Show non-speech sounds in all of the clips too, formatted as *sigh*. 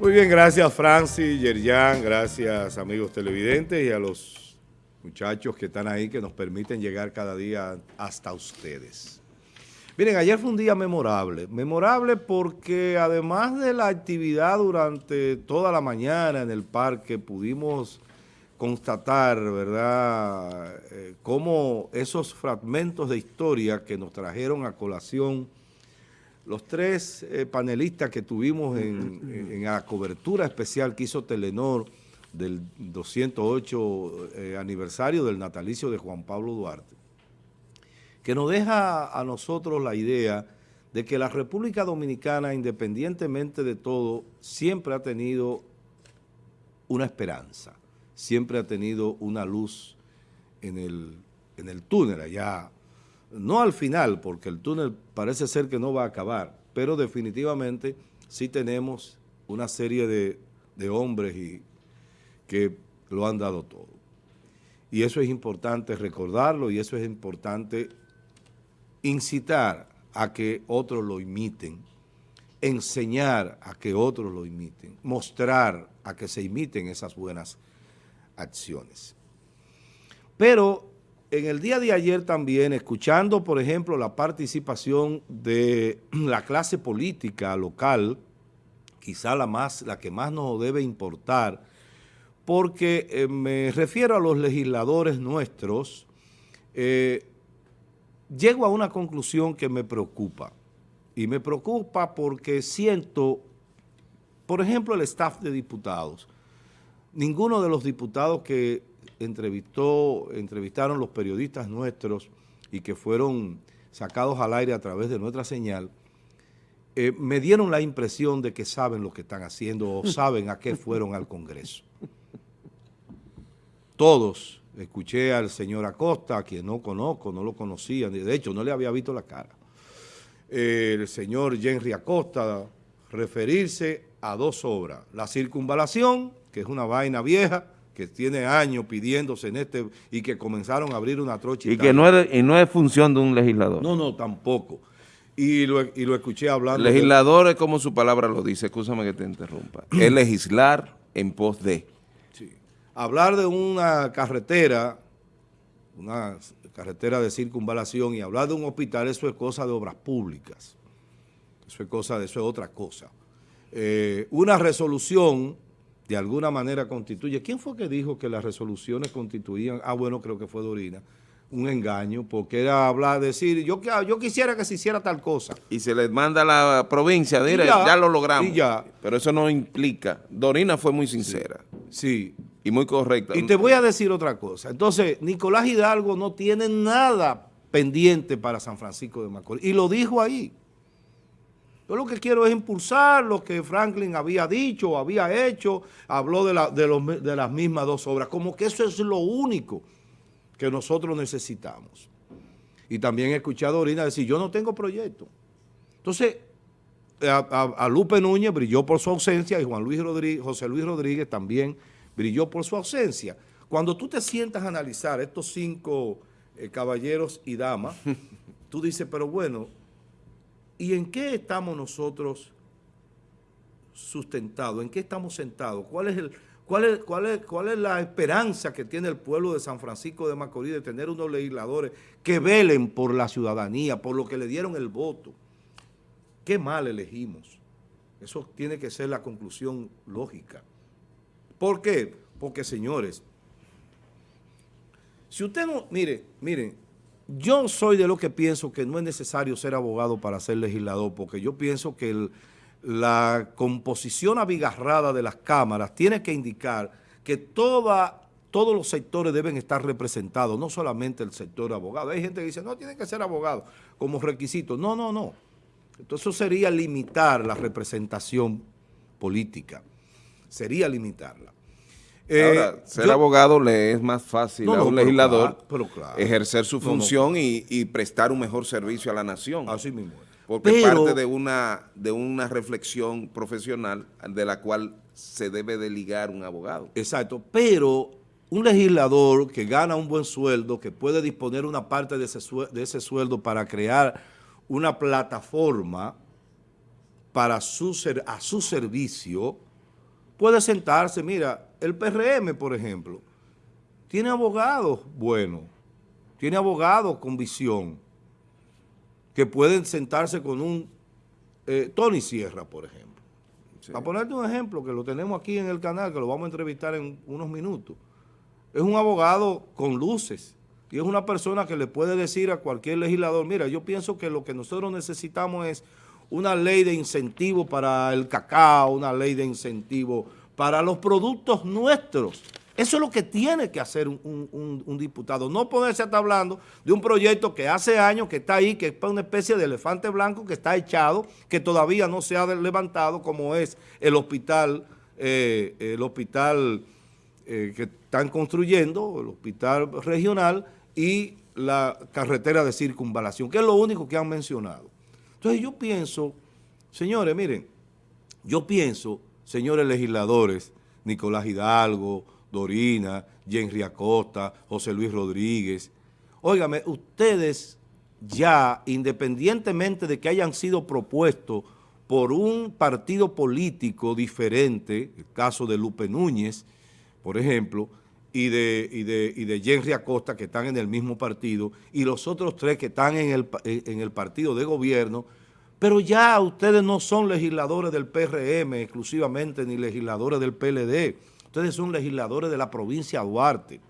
Muy bien, gracias Francis, Yerjan, gracias amigos televidentes y a los muchachos que están ahí que nos permiten llegar cada día hasta ustedes. Miren, ayer fue un día memorable, memorable porque además de la actividad durante toda la mañana en el parque pudimos constatar, ¿verdad?, eh, cómo esos fragmentos de historia que nos trajeron a colación los tres eh, panelistas que tuvimos en, la cobertura especial que hizo Telenor del 208 eh, aniversario del natalicio de Juan Pablo Duarte, que nos deja a nosotros la idea de que la República Dominicana, independientemente de todo, siempre ha tenido una esperanza, siempre ha tenido una luz en el, en el túnel allá no al final, porque el túnel parece ser que no va a acabar, pero definitivamente sí tenemos una serie de, hombres y, que lo han dado todo. Y eso es importante recordarlo y eso es importante incitar a que otros lo imiten, enseñar a que otros lo imiten, mostrar a que se imiten esas buenas acciones. Pero en el día de ayer también, escuchando, por ejemplo, la participación de *clears throat* la clase política local, quizá la, más, la que más nos debe importar, porque eh, me refiero a los legisladores nuestros, eh, llego a una conclusión que me preocupa. Y me preocupa porque siento, por ejemplo, el staff de diputados. Ninguno de los diputados que entrevistó, entrevistaron los periodistas nuestros y que fueron sacados al aire a través de nuestra señal, eh, me dieron la impresión de que saben lo que están haciendo o *laughs* saben a qué fueron al Congreso. Todos, escuché al señor Acosta, a quien no conozco, no lo conocía, de hecho no le había visto la cara. el señor Henry Acosta referirse a dos obras, la circunvalación, que es una vaina vieja, que tiene años pidiéndose en este y que comenzaron a abrir una trocha. Y, que no es, y no es función de un legislador. No, no, tampoco. Y lo, y lo escuché hablando. Legislador es como su palabra lo dice, escúchame que te interrumpa. es *clears throat* legislar en pos de. Sí. Hablar de una carretera, una carretera de circunvalación y hablar de un hospital, eso es cosa de obras públicas. Eso es cosa eso es otra cosa. Eh, una resolución de alguna manera constituye. ¿Quién fue que dijo que las resoluciones constituían? Ah, bueno, creo que fue Dorina. Un engaño, porque era hablar, decir, yo, yo quisiera que se hiciera tal cosa. Y se les manda a la provincia, dire, ya, lo logramos. ya. Pero eso no implica. Dorina fue muy sincera. Sí. Y muy correcta. Y te voy a decir otra cosa. Entonces, Nicolás Hidalgo no tiene nada pendiente para San Francisco de Macorís. Y lo dijo ahí. Yo lo que quiero es impulsar lo que Franklin había dicho, había hecho, habló de, de, las mismas dos obras, como que eso es lo único que nosotros necesitamos. Y también he escuchado a Orina decir, yo no tengo proyecto. Entonces, a, Lupe Núñez brilló por su ausencia y Juan Luis Rodríguez, José Luis Rodríguez también brilló por su ausencia. Cuando tú te sientas a analizar estos cinco eh, caballeros y damas, *laughs* tú dices, pero bueno, ¿Y en qué estamos nosotros sustentados? ¿En qué estamos sentados? ¿Cuál es, el, cuál, es, cuál, es, ¿Cuál es la esperanza que tiene el pueblo de San Francisco de Macorís de tener unos legisladores que velen por la ciudadanía, por lo que le dieron el voto? ¿Qué mal elegimos? Eso tiene que ser la conclusión lógica. ¿Por qué? Porque, señores, si usted no, mire, miren, yo soy de lo que pienso que no es necesario ser abogado para ser legislador, porque yo pienso que la composición abigarrada de las cámaras tiene que indicar que todos los sectores deben estar representados, no solamente el sector abogado. Hay gente que dice, no, tiene que ser abogado como requisito. No, no, no. Entonces eso sería limitar la representación política. Sería limitarla. Ahora, eh, ser abogado le es más fácil a un legislador ejercer su función y, prestar un mejor servicio a la nación. Así mismo. Porque parte de una, de una reflexión profesional de la cual se debe de ligar un abogado. Exacto, pero un legislador que gana un buen sueldo, que puede disponer una parte de ese, de ese sueldo para crear una plataforma para su, a su servicio, puede sentarse, mira, el PRM, por ejemplo, tiene abogados buenos, tiene abogados con visión, que pueden sentarse con un eh, Tony Sierra, por ejemplo. Para ponerte un ejemplo, que lo tenemos aquí en el canal, que lo vamos a entrevistar en unos minutos. Es un abogado con luces y es una persona que le puede decir a cualquier legislador, mira, yo pienso que lo que nosotros necesitamos es una ley de incentivo para el cacao, una ley de incentivo para los productos nuestros. Eso es lo que tiene que hacer un, diputado, no ponerse a estar hablando de un proyecto que hace años que está ahí, que es una especie de elefante blanco que está echado, que todavía no se ha levantado, como es el hospital, eh, el hospital eh, que están construyendo, el hospital regional y la carretera de circunvalación, que es lo único que han mencionado. Entonces yo pienso, señores, miren, yo pienso, señores legisladores, Nicolás Hidalgo, Dorina, Jenry Acosta, José Luis Rodríguez, óigame, ustedes ya, independientemente de que hayan sido propuestos por un partido político diferente, el caso de Lupe Núñez, por ejemplo, y de, y de, y de Jenry Acosta, que están en el mismo partido, y los otros tres que están en el, en el partido de gobierno, pero ya ustedes no son legisladores del PRM exclusivamente, ni legisladores del PLD. Ustedes son legisladores de la provincia de Duarte.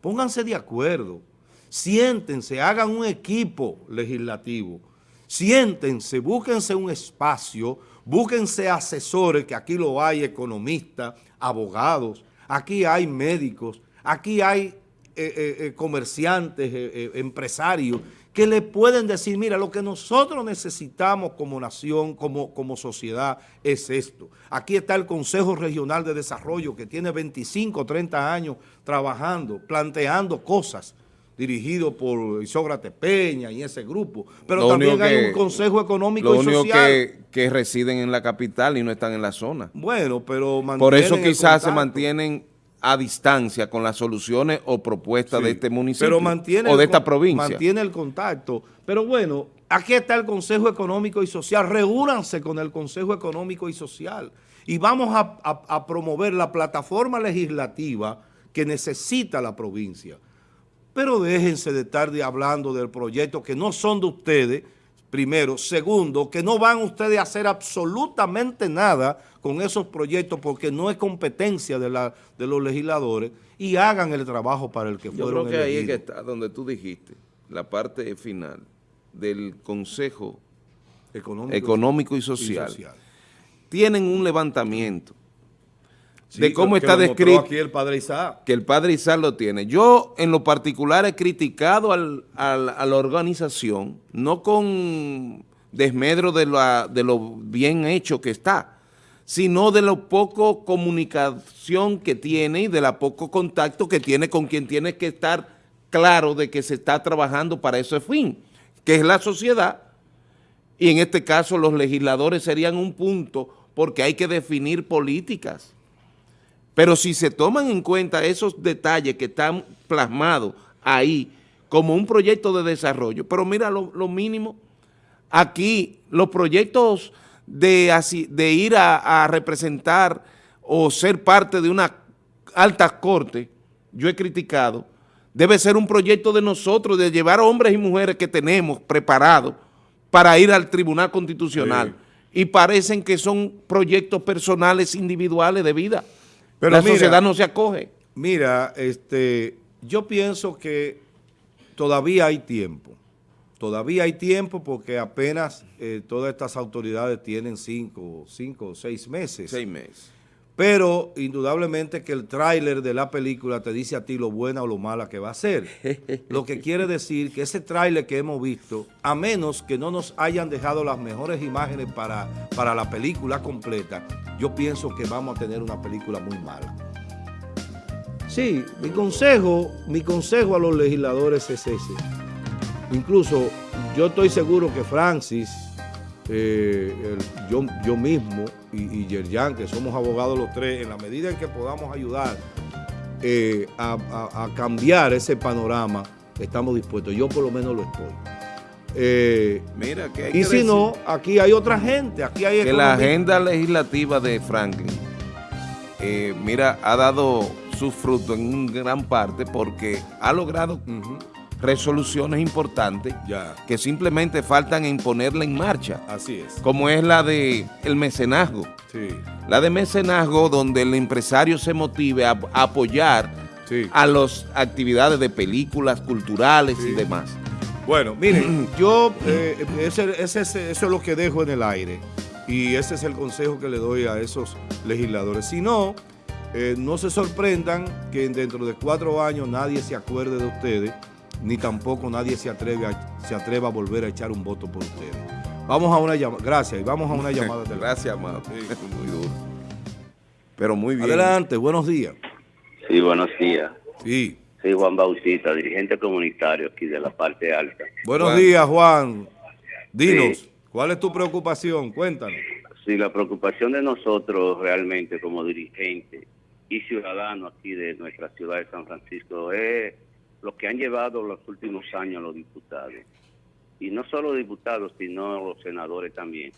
Pónganse de acuerdo, siéntense, hagan un equipo legislativo, siéntense, búsquense un espacio, búsquense asesores, que aquí lo hay, economistas, abogados, aquí hay médicos, aquí hay eh, eh, eh, comerciantes, empresarios, que le pueden decir, mira, lo que nosotros necesitamos como nación, como, como sociedad, es esto. Aquí está el Consejo Regional de Desarrollo, que tiene 25, 30 años trabajando, planteando cosas, dirigido por Isócrates Peña y ese grupo. Pero también hay un Consejo Económico y Social. Lo único que, que residen en la capital y no están en la zona. Bueno, pero Por eso quizás se mantienen a distancia con las soluciones o propuestas de este municipio o de esta provincia. Mantiene el contacto. Pero bueno, aquí está el Consejo Económico y Social. Reúnanse con el Consejo Económico y Social y vamos a, promover la plataforma legislativa que necesita la provincia. Pero déjense de estar hablando del proyecto que no son de ustedes, primero. Segundo, que no van ustedes a hacer absolutamente nada con esos proyectos porque no es competencia de, la, de los legisladores y hagan el trabajo para el que Yo fueron creo que ahí es que está donde tú dijiste, la parte final del Consejo Económico, y, social. Tienen un levantamiento de cómo está descrito. aquí el padre Isaac. Que el padre Isaac lo tiene. Yo, en lo particular, he criticado al, a la organización, no con desmedro de, la, de lo bien hecho que está, sino de lo poco comunicación que tiene y de la poco contacto que tiene con quien tiene que estar claro de que se está trabajando para ese fin, que es la sociedad, y en este caso los legisladores serían un punto porque hay que definir políticas pero si se toman en cuenta esos detalles que están plasmados ahí como un proyecto de desarrollo, pero mira lo, mínimo, aquí los proyectos de, de ir a, representar o ser parte de una alta corte, yo he criticado, debe ser un proyecto de nosotros, de llevar hombres y mujeres que tenemos preparados para ir al Tribunal Constitucional. Y parecen que son proyectos personales individuales de vida. Pero la sociedad no se acoge. Mira, este, yo pienso que todavía hay tiempo. Todavía hay tiempo porque apenas eh, todas estas autoridades tienen cinco, cinco o seis meses. Seis meses. Pero indudablemente que el tráiler de la película te dice a ti lo buena o lo mala que va a ser. *laughs* lo que quiere decir que ese tráiler que hemos visto, a menos que no nos hayan dejado las mejores imágenes para, para la película completa, yo pienso que vamos a tener una película muy mala. Sí, mi consejo, mi consejo a los legisladores es ese. Incluso yo estoy seguro que Francis eh, yo, yo mismo y, y Yerjan, que somos abogados los tres, en la medida en que podamos ayudar eh, a, cambiar ese panorama, estamos dispuestos. Yo por lo menos lo estoy. Eh, Mira, que y si no, aquí hay otra gente, aquí hay Que la agenda legislativa de Franklin eh, mira, ha dado su fruto en gran parte porque ha logrado resoluciones importantes que simplemente faltan en ponerla en marcha. Así es. Como es la de el mecenazgo. Sí. La de mecenazgo donde el empresario se motive a, apoyar a las actividades de películas culturales y demás. Bueno, miren, *clears throat* yo, eh, ese, eso es lo que dejo en el aire y ese es el consejo que le doy a esos legisladores. Si no, eh, no se sorprendan que dentro de cuatro años nadie se acuerde de ustedes ni tampoco nadie se atreve a, se atreva a volver a echar un voto por ustedes. Vamos a una llamada, gracias, y vamos a una *laughs* llamada. gracias, amado. *laughs* muy duro. Pero muy bien. Adelante, buenos días. Sí, buenos días. Sí. Soy Juan Bautista, dirigente comunitario aquí de la parte alta. Buenos días, Juan. Dinos, ¿cuál es tu preocupación? Cuéntanos. Sí, la preocupación de nosotros realmente como dirigentes y ciudadanos aquí de nuestra ciudad de San Francisco es lo que han llevado los últimos años los diputados, y no solo diputados, sino los senadores también,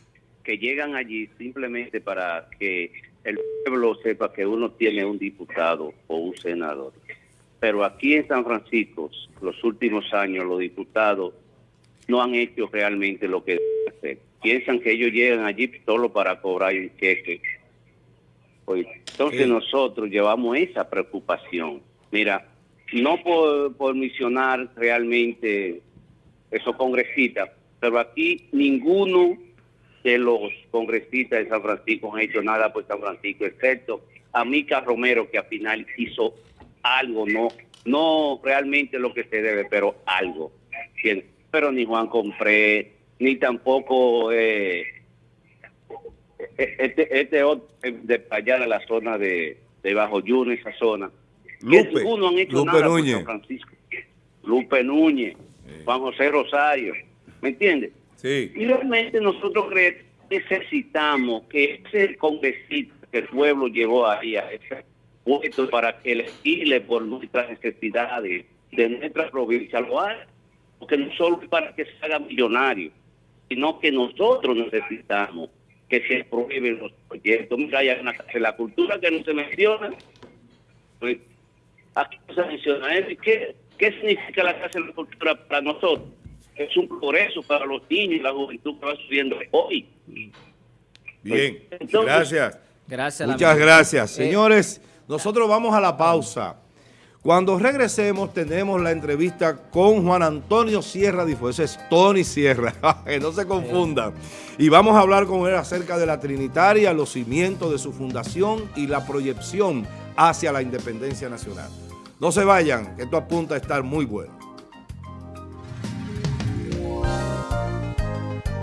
que llegan allí simplemente para que el pueblo sepa que uno tiene un diputado o un senador. Pero aquí en San Francisco, los últimos años, los diputados no han hecho realmente lo que deben hacer. Piensan que ellos llegan allí solo para cobrar un cheque. Pues, entonces nosotros llevamos esa preocupación. Mira, no por, misionar realmente esos congresistas, pero aquí ninguno de los congresistas de San Francisco han hecho nada por San Francisco, excepto a Mica Romero, que al final hizo algo, no no realmente lo que se debe, pero algo. Pero ni Juan Compré, ni tampoco eh, este, este de allá de la zona de, de Bajo Yuno, esa zona, Lupe, Lupe Núñez. Francisco. Lupe Núñez, Juan José Rosario, ¿me entiendes? Sí. Y realmente nosotros necesitamos que ese congresista que el pueblo llevó ahí a ese puesto para que elegirle por nuestras necesidades de nuestra provincia lo haga, porque no solo para que se haga millonario, sino que nosotros necesitamos que se aprueben los proyectos. Mira, hay una la cultura que no se menciona, pues aquí se menciona ¿Qué, ¿Qué significa la Casa de la Cultura para nosotros? Es un progreso para los niños y la juventud que va subiendo hoy. Bien, gracias. Gracias. Muchas gracias. Eh, Señores, nosotros vamos a la pausa. Cuando regresemos tenemos la entrevista con Juan Antonio Sierra Difo. Ese es Tony Sierra, *laughs* que no se confundan. Y vamos a hablar con él acerca de la Trinitaria, los cimientos de su fundación y la proyección hacia la independencia nacional. No se vayan, que esto apunta a estar muy bueno.